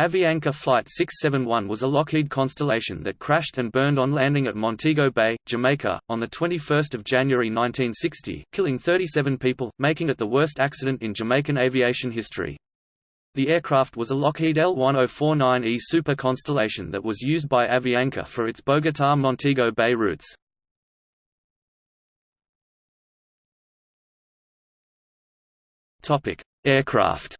Avianca Flight 671 was a Lockheed Constellation that crashed and burned on landing at Montego Bay, Jamaica, on 21 January 1960, killing 37 people, making it the worst accident in Jamaican aviation history. The aircraft was a Lockheed L-1049E Super Constellation that was used by Avianca for its Bogotá–Montego Bay routes. Aircraft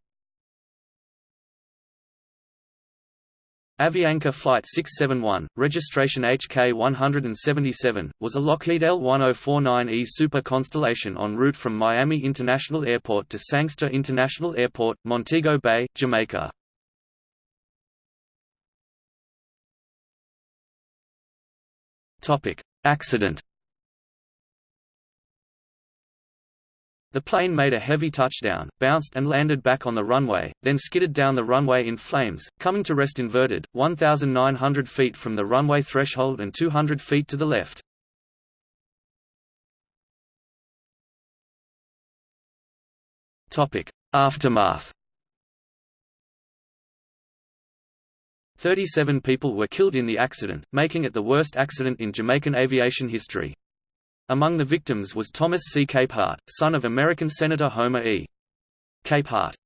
Avianca Flight 671, registration HK-177, was a Lockheed L-1049E Super Constellation en route from Miami International Airport to Sangster International Airport, Montego Bay, Jamaica. Accident The plane made a heavy touchdown, bounced and landed back on the runway, then skidded down the runway in flames, coming to rest inverted, 1,900 feet from the runway threshold and 200 feet to the left. Aftermath 37 people were killed in the accident, making it the worst accident in Jamaican aviation history. Among the victims was Thomas C. Capehart, son of American Senator Homer E. Capehart.